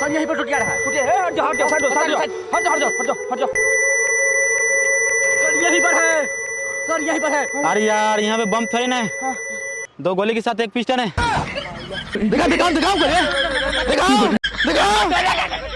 Sir यहीं पर टूट गया रहा टूटे हट जाओ हट जाओ हट जाओ हट जाओ हट जाओ हट जाओ हट जाओ सर यहीं पर है। सर यहीं पर है अरे यार यहाँ पे बम थोड़ी ना है दो गोली के साथ एक पिस्टन है दिखा दिखाओ दिखाओ दिखाओ दिखाओ